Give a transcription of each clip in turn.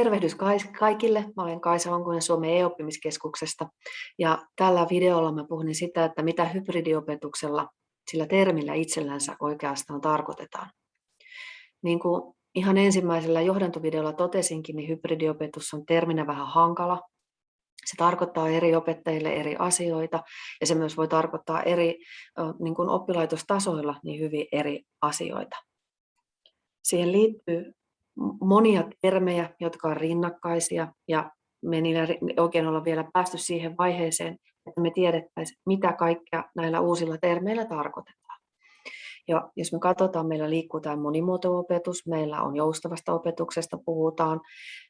Tervehdys kaikille. Mä olen Kaisa Honkonen Suomen e-oppimiskeskuksesta ja tällä videolla mä puhun sitä, että mitä hybridiopetuksella sillä termillä itsellänsä oikeastaan tarkoitetaan. Niin kuin ihan ensimmäisellä johdantovideolla totesinkin, niin hybridiopetus on terminä vähän hankala. Se tarkoittaa eri opettajille eri asioita ja se myös voi tarkoittaa eri niin kuin oppilaitostasoilla niin hyvin eri asioita. Siihen liittyy monia termejä, jotka on rinnakkaisia ja me ei oikein olla vielä päästy siihen vaiheeseen, että me tiedettäisiin, mitä kaikkea näillä uusilla termeillä tarkoitetaan. Ja jos me katsotaan, meillä liikkuu tämä monimuoto-opetus, meillä on joustavasta opetuksesta puhutaan,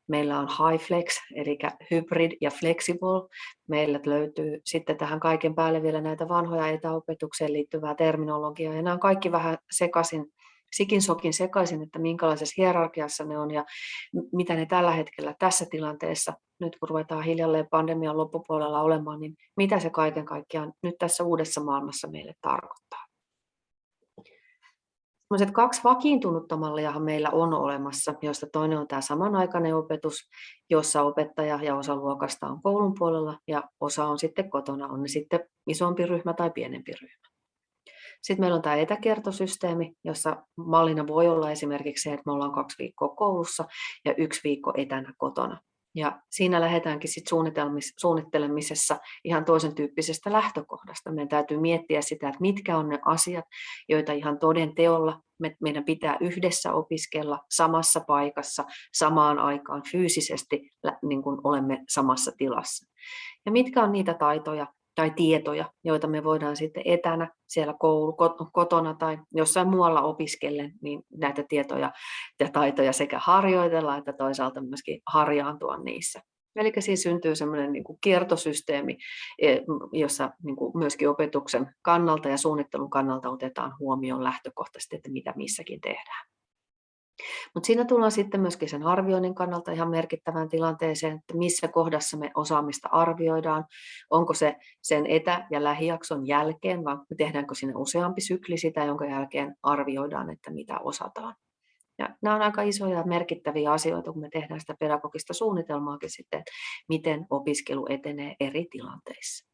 meillä on high flex, eli hybrid ja flexible. Meillä löytyy sitten tähän kaiken päälle vielä näitä vanhoja etäopetukseen liittyvää terminologiaa, ja nämä on kaikki vähän sekaisin sikin sokin sekaisin, että minkälaisessa hierarkiassa ne on ja mitä ne tällä hetkellä tässä tilanteessa, nyt kun ruvetaan hiljalleen pandemian loppupuolella olemaan, niin mitä se kaiken kaikkiaan nyt tässä uudessa maailmassa meille tarkoittaa. Sellaiset kaksi vakiintunutta malliahan meillä on olemassa, joista toinen on tämä samanaikainen opetus, jossa opettaja ja osa luokasta on koulun puolella ja osa on sitten kotona, on ne sitten isompi ryhmä tai pienempi ryhmä. Sitten meillä on tämä etäkertosysteemi, jossa mallina voi olla esimerkiksi se, että me ollaan kaksi viikkoa koulussa ja yksi viikko etänä kotona. Ja siinä lähdetäänkin sit suunnittelemisessa ihan toisen tyyppisestä lähtökohdasta. Meidän täytyy miettiä sitä, että mitkä on ne asiat, joita ihan toden teolla meidän pitää yhdessä opiskella samassa paikassa, samaan aikaan fyysisesti, niin kuin olemme samassa tilassa. Ja mitkä on niitä taitoja, tai tietoja, joita me voidaan sitten etänä siellä koulu, kotona tai jossain muualla opiskellen, niin näitä tietoja ja taitoja sekä harjoitella että toisaalta myöskin harjaantua niissä. Eli siinä syntyy semmoinen niin kiertosysteemi, e, jossa niin kuin myöskin opetuksen kannalta ja suunnittelun kannalta otetaan huomioon lähtökohtaisesti, että mitä missäkin tehdään. Mutta siinä tullaan sitten myöskin sen arvioinnin kannalta ihan merkittävään tilanteeseen, että missä kohdassa me osaamista arvioidaan, onko se sen etä- ja lähijakson jälkeen, vai tehdäänkö sinne useampi sykli sitä, jonka jälkeen arvioidaan, että mitä osataan. Ja nämä on aika isoja ja merkittäviä asioita, kun me tehdään sitä pedagogista suunnitelmaakin sitten, miten opiskelu etenee eri tilanteissa.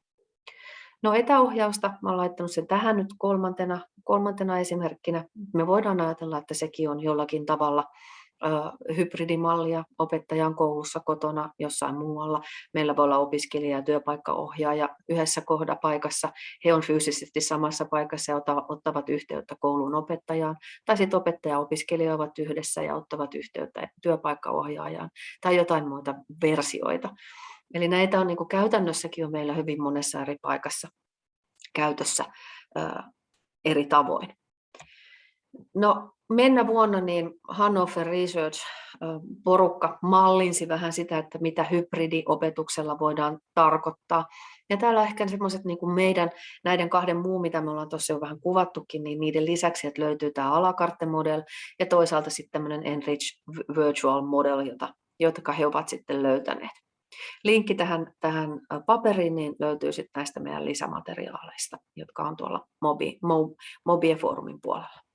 No etäohjausta, mä olen laittanut sen tähän nyt kolmantena, kolmantena esimerkkinä. Me voidaan ajatella, että sekin on jollakin tavalla hybridimallia opettajan koulussa, kotona, jossain muualla. Meillä voi olla opiskelija ja työpaikkaohjaaja yhdessä kohdapaikassa. He on fyysisesti samassa paikassa ja ottavat yhteyttä koulun opettajaan. Tai sitten opettaja ja opiskelija ovat yhdessä ja ottavat yhteyttä työpaikkaohjaajaan tai jotain muita versioita. Eli näitä on niin kuin käytännössäkin on meillä hyvin monessa eri paikassa käytössä eri tavoin. No, mennä vuonna niin Hannover Research porukka mallinsi vähän sitä, että mitä hybridiopetuksella voidaan tarkoittaa. Ja täällä ehkä semmoiset niin meidän näiden kahden muun, mitä me ollaan tuossa jo vähän kuvattukin, niin niiden lisäksi, että löytyy tämä alakarte model ja toisaalta sitten tämmöinen Enrich Virtual Model, jota, jotka he ovat sitten löytäneet. Linkki tähän, tähän paperiin niin löytyy sitten näistä meidän lisämateriaaleista, jotka on tuolla Mobi, Mobie-foorumin puolella.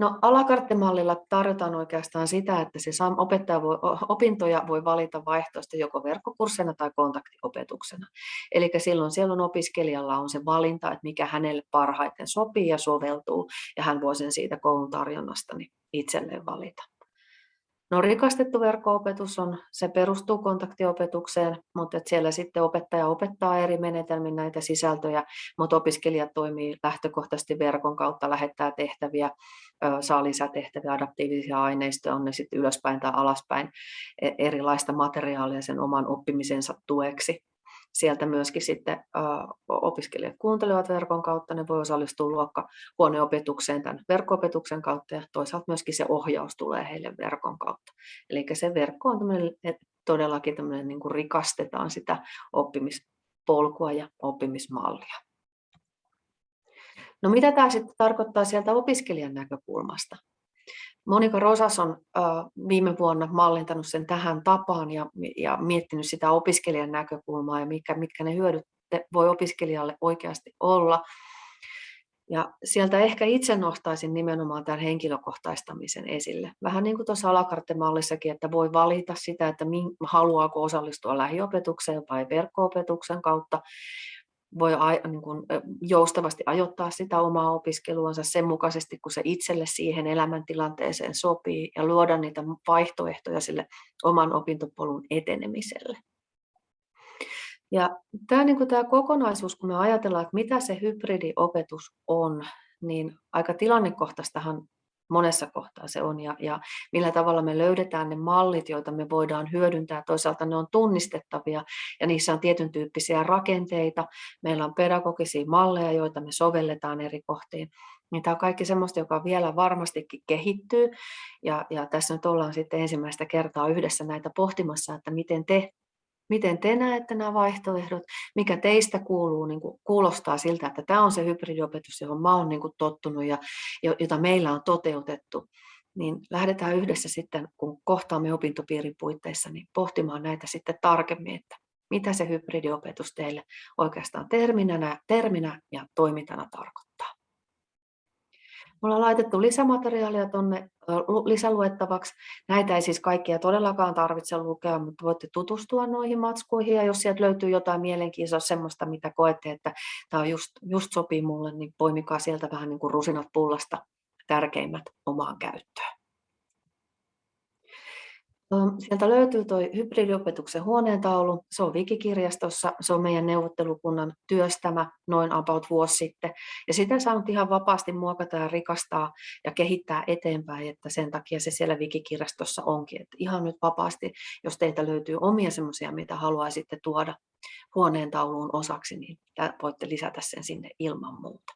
No, alakarttemallilla tarjotaan oikeastaan sitä, että se opettaja voi, opintoja voi valita vaihtoehtoista joko verkkokurssina tai kontaktiopetuksena. Eli silloin siellä on opiskelijalla on se valinta, että mikä hänelle parhaiten sopii ja soveltuu, ja hän voi sen siitä koulun tarjonnasta niin itselleen valita. No rikastettu verkko-opetus on, se perustuu kontaktiopetukseen, mutta että siellä sitten opettaja opettaa eri menetelmin näitä sisältöjä, mutta opiskelijat toimii lähtökohtaisesti verkon kautta, lähettää tehtäviä, saa lisätehtäviä, adaptiivisia aineistoja, on ne sitten ylöspäin tai alaspäin, e, erilaista materiaalia sen oman oppimisensa tueksi sieltä myöskin sitten opiskelijat kuuntelevat verkon kautta, ne voi osallistua luokkahuoneopetukseen tämän verkko-opetuksen kautta ja toisaalta myöskin se ohjaus tulee heille verkon kautta. Eli se verkko on tämmöinen, että todellakin tämmöinen niin kuin rikastetaan sitä oppimispolkua ja oppimismallia. No mitä tämä sitten tarkoittaa sieltä opiskelijan näkökulmasta? Monika Rosas on viime vuonna mallintanut sen tähän tapaan ja, ja miettinyt sitä opiskelijan näkökulmaa ja mitkä, mitkä ne hyödyt voi opiskelijalle oikeasti olla. Ja sieltä ehkä itse nostaisin nimenomaan tämän henkilökohtaistamisen esille. Vähän niin kuin tuossa alakartemallissakin, että voi valita sitä, että haluaako osallistua lähiopetukseen vai verkko-opetuksen kautta. Voi niin kuin joustavasti ajoittaa sitä omaa opiskeluansa sen mukaisesti, kun se itselle siihen elämäntilanteeseen sopii ja luoda niitä vaihtoehtoja sille oman opintopolun etenemiselle. Ja tämä, niin kuin tämä kokonaisuus, kun me ajatellaan, että mitä se hybridiopetus on, niin aika tilannekohtaistahan monessa kohtaa se on ja, ja millä tavalla me löydetään ne mallit, joita me voidaan hyödyntää. Toisaalta ne on tunnistettavia ja niissä on tietyn tyyppisiä rakenteita. Meillä on pedagogisia malleja, joita me sovelletaan eri kohtiin. Niin tämä on kaikki sellaista, joka vielä varmastikin kehittyy. Ja, ja tässä nyt ollaan sitten ensimmäistä kertaa yhdessä näitä pohtimassa, että miten te Miten te näette nämä vaihtoehdot? Mikä teistä kuuluu, niin kuin kuulostaa siltä, että tämä on se hybridiopetus, johon mä olen niin kuin tottunut ja jota meillä on toteutettu. Niin lähdetään yhdessä sitten, kun kohtaamme opintopiirin puitteissa, niin pohtimaan näitä sitten tarkemmin, että mitä se hybridiopetus teille oikeastaan terminä, terminä ja toimintana tarkoittaa. Me ollaan laitettu lisämateriaalia tuonne lisäluettavaksi. Näitä ei siis kaikkia todellakaan tarvitse lukea, mutta voitte tutustua noihin matskuihin ja jos sieltä löytyy jotain mielenkiintoista, semmoista, mitä koette, että tämä on just, just sopii mulle, niin poimikaa sieltä vähän niin kuin rusinat pullasta tärkeimmät omaan käyttöön. Sieltä löytyy tuo hybridiopetuksen huoneentaulu. Se on Wikikirjastossa. Se on meidän neuvottelukunnan työstämä noin about vuosi sitten. Ja sitä saa ihan vapaasti muokata ja rikastaa ja kehittää eteenpäin, että sen takia se siellä Wikikirjastossa onkin. Että ihan nyt vapaasti, jos teiltä löytyy omia semmoisia, mitä haluaisitte tuoda huoneentauluun osaksi, niin voitte lisätä sen sinne ilman muuta.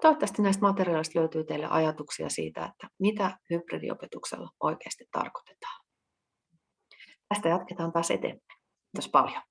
Toivottavasti näistä materiaaleista löytyy teille ajatuksia siitä, että mitä hybridiopetuksella oikeasti tarkoitetaan. Tästä jatketaan taas eteenpäin. Kiitos paljon.